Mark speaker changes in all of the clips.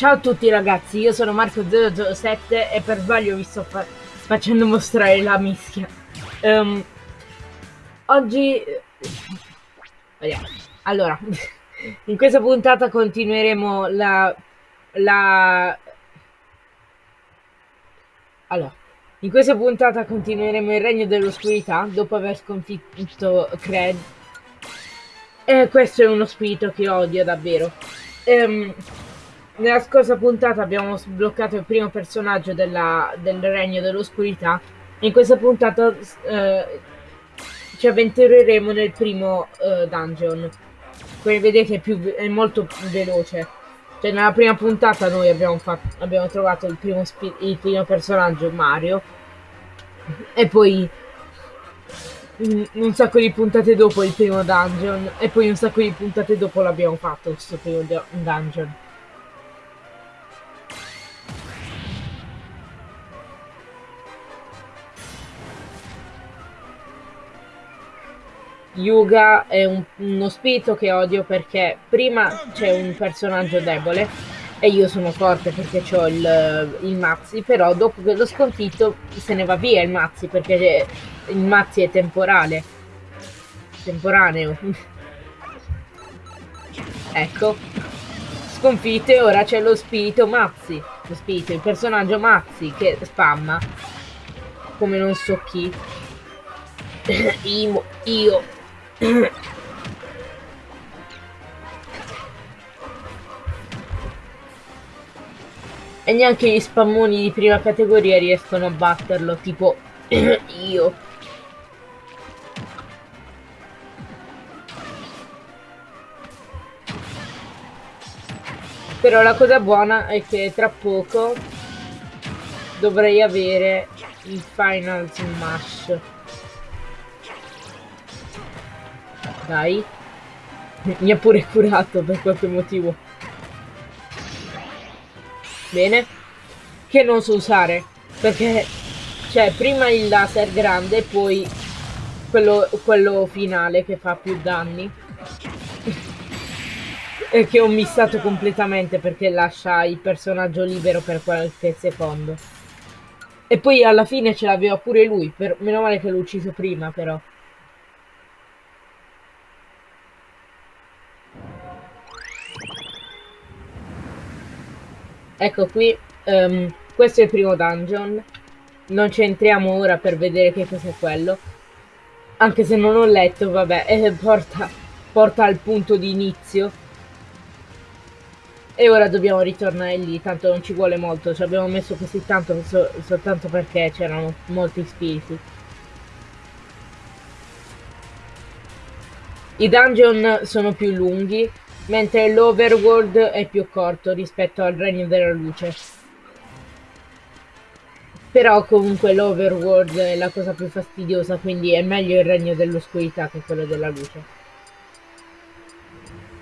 Speaker 1: Ciao a tutti ragazzi, io sono Marco007 e per sbaglio vi sto fa facendo mostrare la mischia. Um, oggi... Allora, in questa puntata continueremo la... la... Allora, in questa puntata continueremo il regno dell'oscurità dopo aver sconfitto Cred. E questo è uno spirito che odio davvero. Um, nella scorsa puntata abbiamo sbloccato il primo personaggio della, del Regno dell'Oscurità. In questa puntata eh, ci avventureremo nel primo eh, dungeon. Come vedete è, più, è molto più veloce. Cioè nella prima puntata noi abbiamo, fatto, abbiamo trovato il primo, il primo personaggio, Mario. E poi un sacco di puntate dopo il primo dungeon. E poi un sacco di puntate dopo l'abbiamo fatto questo primo dungeon. Yuga è un, uno spirito che odio perché prima c'è un personaggio debole e io sono forte perché ho il, il Mazzi, però dopo che l'ho sconfitto se ne va via il Mazzi perché il Mazzi è temporale. Temporaneo. ecco. Sconfitto e ora c'è lo spirito Mazzi. Lo spirito, il personaggio Mazzi che spamma. Come non so chi. io, io e neanche gli spammoni di prima categoria riescono a batterlo, tipo io. Però la cosa buona è che tra poco dovrei avere il Final Smash. Dai. Mi ha pure curato per qualche motivo. Bene. Che non so usare. Perché, cioè, prima il laser grande poi quello, quello finale che fa più danni. e che ho missato completamente perché lascia il personaggio libero per qualche secondo. E poi alla fine ce l'aveva pure lui, per... meno male che l'ho ucciso prima però. Ecco qui, um, questo è il primo dungeon. Non ci entriamo ora per vedere che cos'è quello. Anche se non ho letto, vabbè, eh, porta, porta al punto di inizio. E ora dobbiamo ritornare lì, tanto non ci vuole molto. Ci abbiamo messo così tanto so, soltanto perché c'erano molti spiriti. I dungeon sono più lunghi, mentre l'Overworld è più corto rispetto al Regno della Luce. Però comunque l'Overworld è la cosa più fastidiosa, quindi è meglio il Regno dell'Oscurità che quello della Luce.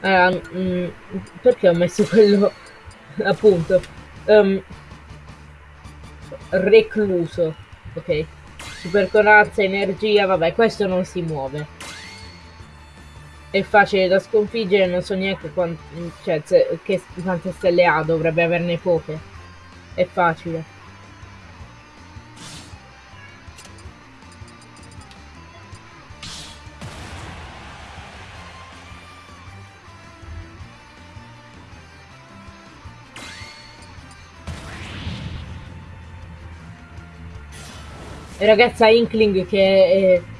Speaker 1: Allora, mh, perché ho messo quello appunto um, recluso ok super corazza energia vabbè questo non si muove è facile da sconfiggere, non so neanche quant cioè, che, quante stelle ha, dovrebbe averne poche. È facile. Ragazza Inkling che è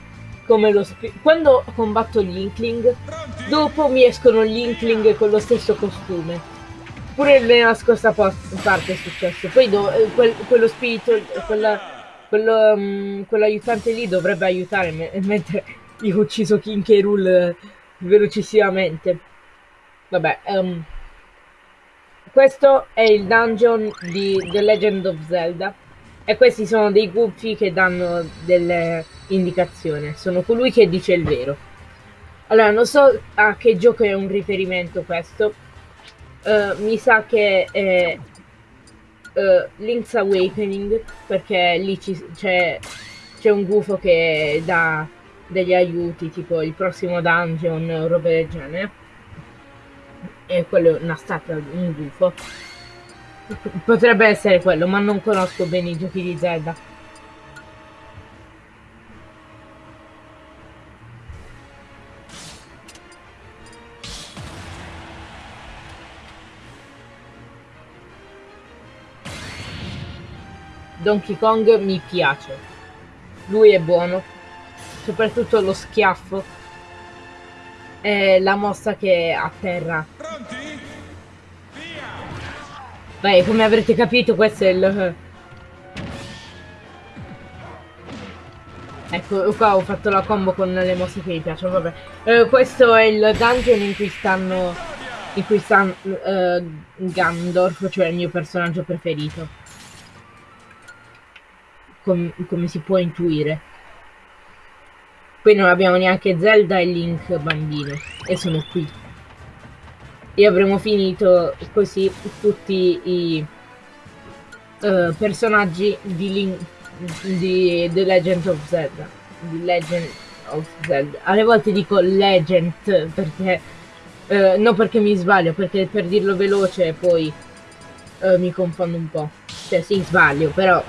Speaker 1: come lo quando combatto gli Inkling, dopo mi escono gli Inkling con lo stesso costume. Pure nella scorsa parte è successo. Poi eh, quel, quello spirito, quella, quello, um, quell'aiutante lì dovrebbe aiutare me, mentre io ho ucciso King K. Rool velocissimamente. Vabbè, um, questo è il dungeon di The Legend of Zelda. E questi sono dei gufi che danno delle indicazioni. Sono colui che dice il vero. Allora, non so a che gioco è un riferimento questo. Uh, mi sa che è uh, Link's Awakening, perché lì c'è un gufo che dà degli aiuti, tipo il prossimo dungeon o roba del genere. E quello è una statua, un gufo. Potrebbe essere quello, ma non conosco bene i giochi di Zelda. Donkey Kong mi piace. Lui è buono. Soprattutto lo schiaffo. E la mossa che atterra. Beh, come avrete capito questo è il... Ecco, qua ho fatto la combo con le mosse che mi piacciono, vabbè. Eh, questo è il dungeon in cui stanno... In cui sta uh, Gandorf, cioè il mio personaggio preferito com come si può intuire. Poi non abbiamo neanche Zelda e Link bambino, e sono qui. E avremo finito così tutti i uh, personaggi di Link di The Legend of Zelda. The Legend of Zelda. Alle volte dico Legend perché uh, non perché mi sbaglio, perché per dirlo veloce poi uh, mi confondo un po'. Cioè sì, sbaglio, però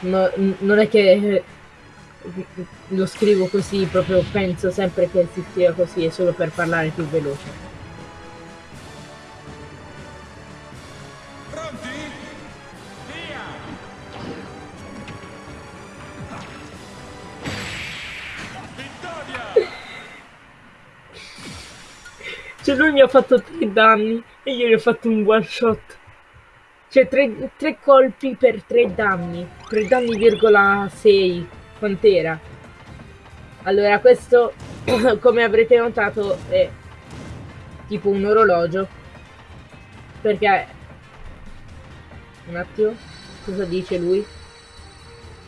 Speaker 1: no, non è che eh, lo scrivo così, proprio penso sempre che si scriva così, è solo per parlare più veloce. Cioè lui mi ha fatto tre danni e io gli ho fatto un one shot. Cioè, tre, tre colpi per tre danni. Tre danni virgola 6. Quant'era? Allora, questo, come avrete notato, è tipo un orologio. Perché... Un attimo. Cosa dice lui?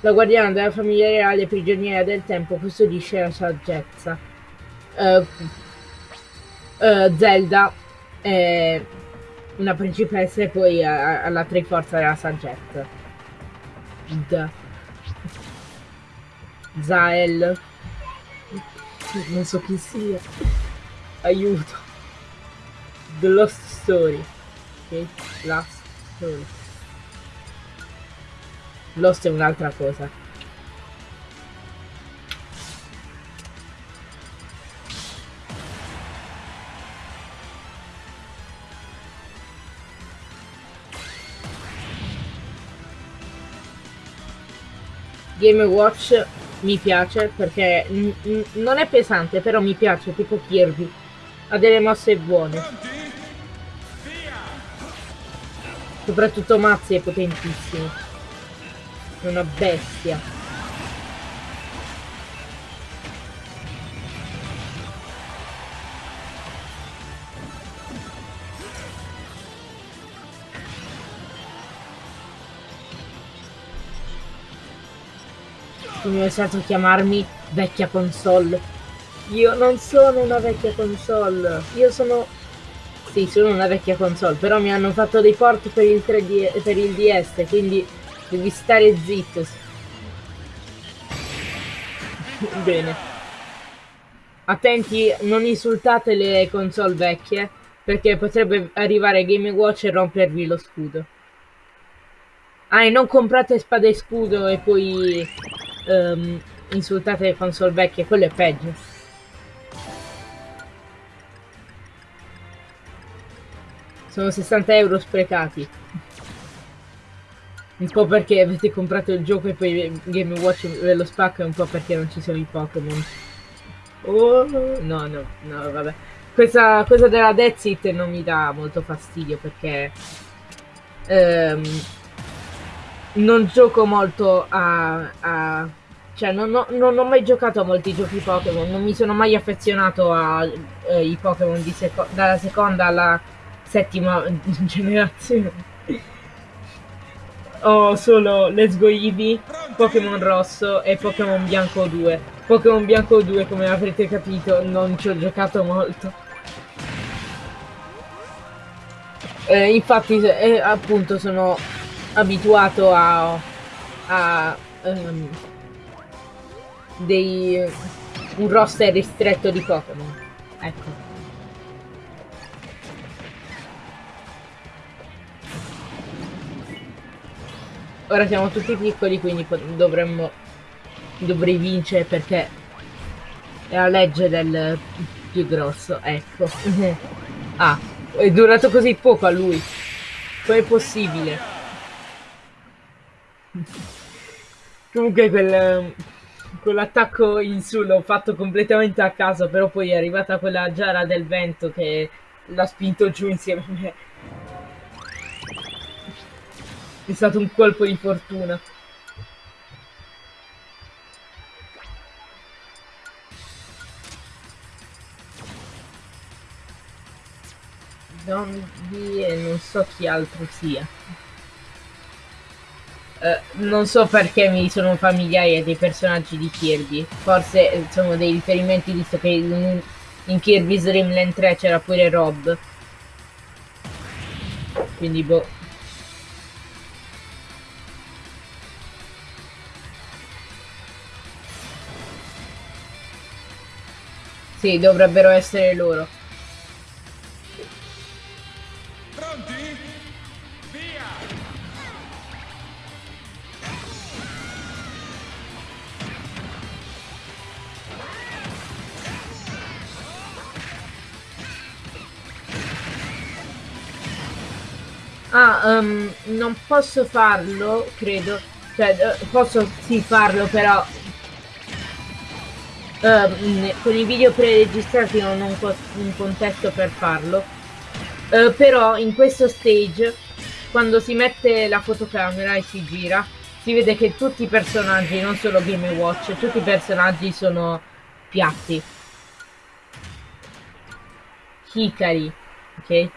Speaker 1: La guardiana della famiglia reale prigioniera del tempo custodisce la saggezza. Uh, uh, Zelda è una principessa e poi alla triforza della saggezza. D. Zael. Non so chi sia. Aiuto. The Lost Story. Ok? Last Story. Lost è un'altra cosa. Game Watch mi piace perché non è pesante, però mi piace, tipo Kirby. Ha delle mosse buone. Soprattutto Mazzi è potentissimo. È una bestia. Mi è stato chiamarmi vecchia console. Io non sono una vecchia console, io sono... Sì, sono una vecchia console, però mi hanno fatto dei port per il 3D, per il DS, quindi devi stare zitto. Bene. Attenti, non insultate le console vecchie, perché potrebbe arrivare Game Watch e rompervi lo scudo. Ah, e non comprate spada e scudo e poi um, insultate le console vecchie, quello è peggio. Sono 60 euro sprecati. Un po' perché avete comprato il gioco e poi Game Watch ve lo spacca un po' perché non ci sono i Pokémon. Oh, no, no, no, vabbè. Questa cosa della Death It non mi dà molto fastidio perché... Um, non gioco molto a... a cioè, non ho, non ho, mai giocato a molti giochi Pokémon, non mi sono mai affezionato ai eh, Pokémon seco dalla seconda alla settima generazione. ho solo Let's Go Eevee, Pokémon Rosso e Pokémon Bianco 2. Pokémon Bianco 2, come avrete capito, non ci ho giocato molto. Eh, infatti, eh, appunto, sono abituato a, a um, dei un roster ristretto di Pokémon. Ecco. Ora siamo tutti piccoli, quindi dovremmo... Dovrei vincere perché è la legge del più grosso, ecco. ah, è durato così poco a lui. Com'è possibile? Comunque quel... Quell'attacco in su l'ho fatto completamente a caso, però poi è arrivata quella giara del vento che l'ha spinto giù insieme a me. È stato un colpo di fortuna. Zombie e non so chi altro sia. Uh, non so perché mi sono familiari dei personaggi di Kirby. Forse eh, sono dei riferimenti visto che in, in Kirby's Dream Land 3 c'era pure Rob. Quindi boh. Sì, dovrebbero essere loro. Ah, um, non posso farlo, credo. Cioè, uh, posso sì farlo, però uh, con i video preregistrati non ho un, un contesto per farlo. Uh, però in questo stage quando si mette la fotocamera e si gira si vede che tutti i personaggi non solo Game Watch tutti i personaggi sono piatti. Hikari ok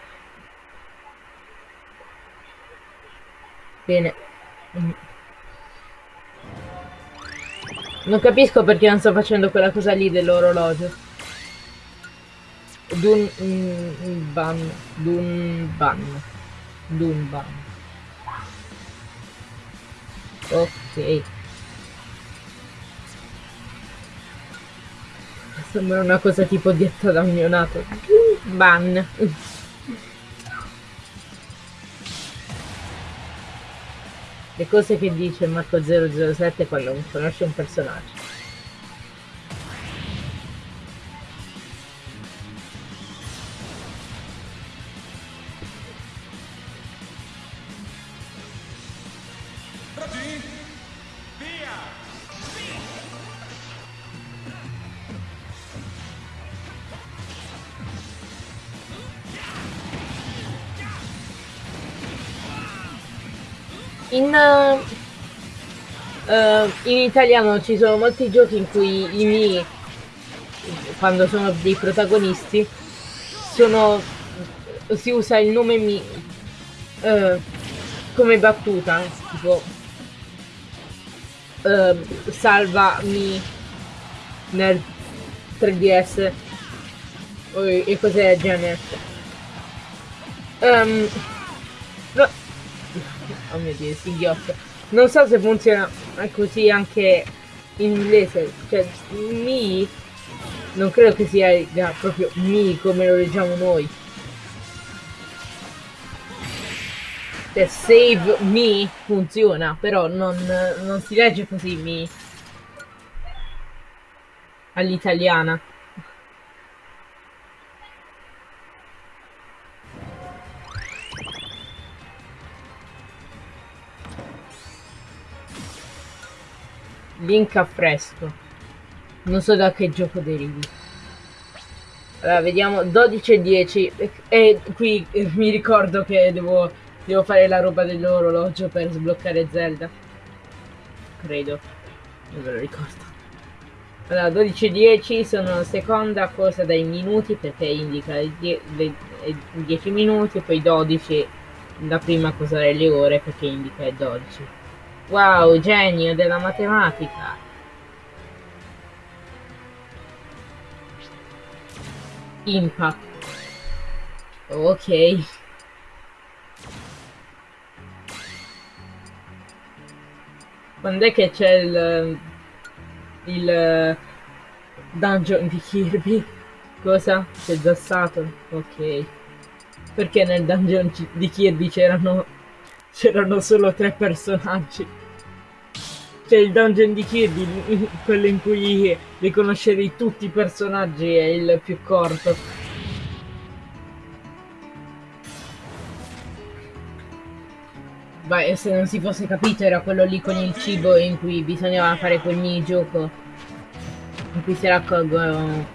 Speaker 1: bene non capisco perché non sto facendo quella cosa lì dell'orologio. Dun... Mm, ban... Dun... Ban... Dun... Ban... Ok. Sembra una cosa tipo dietta da un neonato. Ban. Le cose che dice Marco 007 quando conosce un personaggio. In, uh, in italiano ci sono molti giochi in cui i miei, quando sono dei protagonisti, sono, si usa il nome mi uh, come battuta, tipo uh, salvami nel 3DS e cose del genere. Um, oh mio dio, singhiozzo. Non so se funziona così anche in inglese, cioè mi non credo che sia proprio mi come lo leggiamo noi. Cioè save me funziona, però non, non si legge così mi all'italiana. Link a fresco. Non so da che gioco derivi. Allora, vediamo 12 e 10. E qui mi ricordo che devo, devo fare la roba dell'orologio per sbloccare Zelda. Credo. Non me lo ricordo. Allora, 12 e 10 sono la seconda cosa dai minuti perché indica i 10 minuti, poi 12 la prima cosa delle ore perché indica i 12. Wow, genio della matematica. Impact. Ok. Quando è che c'è il... il... dungeon di Kirby? Cosa? C'è già stato? Ok. Perché nel dungeon di Kirby c'erano c'erano solo tre personaggi. C'è il dungeon di Kirby, quello in cui riconoscere tutti i personaggi è il più corto. Beh, se non si fosse capito era quello lì con il cibo in cui bisognava fare quel minigioco. In cui si raccolgono...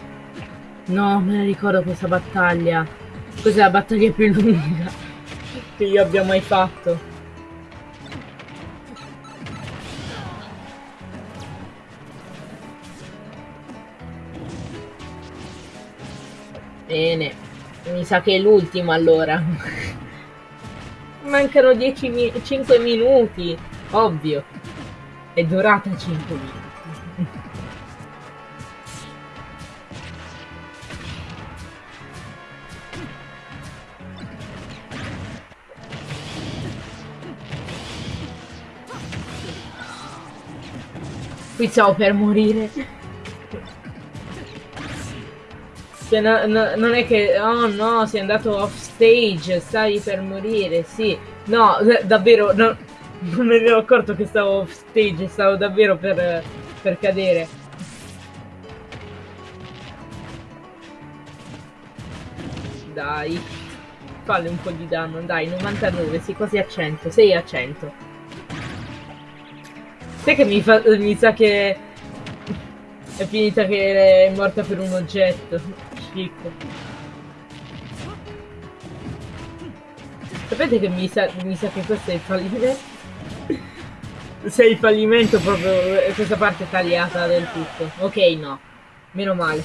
Speaker 1: No, me ne ricordo questa battaglia. Questa è la battaglia più lunga che io abbia mai fatto. Sa che è l'ultimo allora. Mancano 10 mi 5 minuti, ovvio. È durata 5 minuti. Qui stavo per morire. Cioè, no, no, non è che, oh no, sei andato off stage, stai per morire, sì. No, davvero, no, non ne ero accorto che stavo off stage, stavo davvero per, per cadere. Dai, falle un po' di danno, dai, 99, sì, quasi a 100, sei a 100. Sai che mi, fa, mi sa che è finita che è morta per un oggetto schifo. Sapete che mi sa, mi sa che questo è il fallimento? Se il fallimento proprio questa parte tagliata del tutto. Ok, no. Meno male.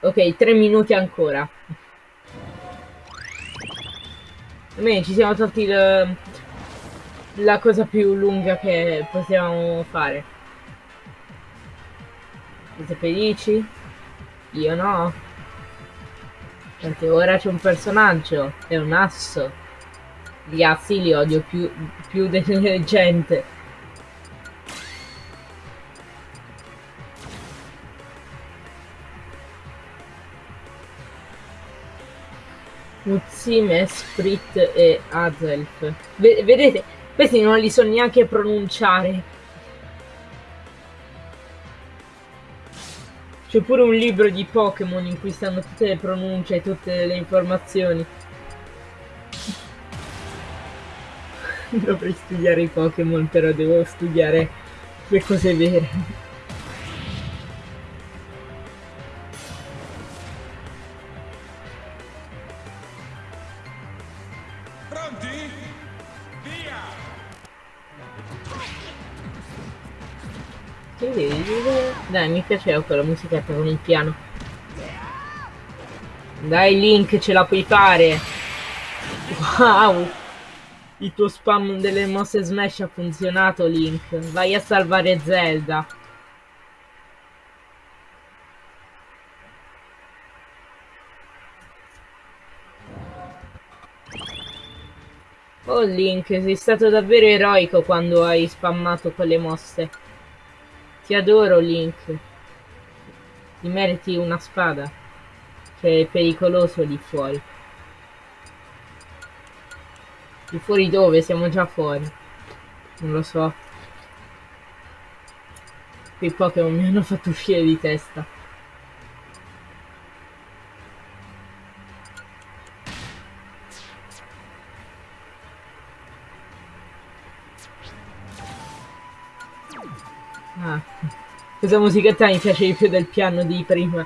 Speaker 1: Ok, tre minuti ancora. Bene, ci siamo tolti il, la cosa più lunga che possiamo fare. Siete felici? Io no. Perché ora c'è un personaggio, è un asso. Gli assi li odio più, più delle gente. Mutsime, Sprit e Azelf. vedete, questi non li so neanche pronunciare. C'è pure un libro di Pokémon in cui stanno tutte le pronunce e tutte le informazioni. Dovrei studiare i Pokémon, però devo studiare le cose vere. Mi piaceva quella musichetta con il piano. Dai Link, ce la puoi fare. Wow! Il tuo spam delle mosse smash ha funzionato Link. Vai a salvare Zelda. Oh Link, sei stato davvero eroico quando hai spammato quelle mosse. Ti adoro, Link. Ti meriti una spada. Che è pericoloso lì fuori. Lì fuori dove? Siamo già fuori. Non lo so. Quei Pokémon mi hanno fatto uscire di testa. Ah, questa musichetta mi piace di più del piano di prima.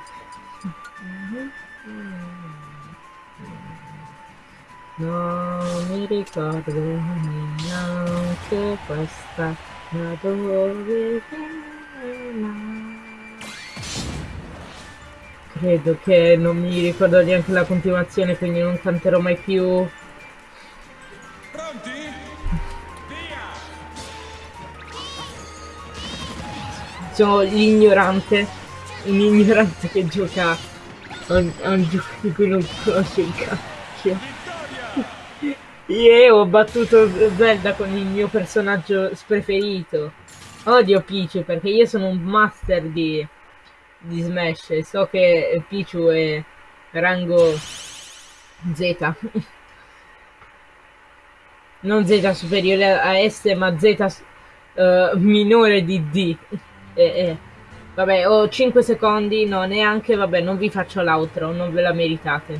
Speaker 1: Non mi ricordo neanche questa, ma dove Credo che non mi ricordo neanche la continuazione, quindi non canterò mai più sono l'ignorante, un ignorante che gioca a un, gioco di cui non conosce il cacchio. Io ho battuto Zelda con il mio personaggio preferito. Odio Peach perché io sono un master di, di Smash. So che Pichu è rango Z. non Z superiore a S, ma Z uh, minore di D. Eh, eh. Vabbè, ho 5 secondi, no, neanche, vabbè, non vi faccio l'outro, non ve la meritate.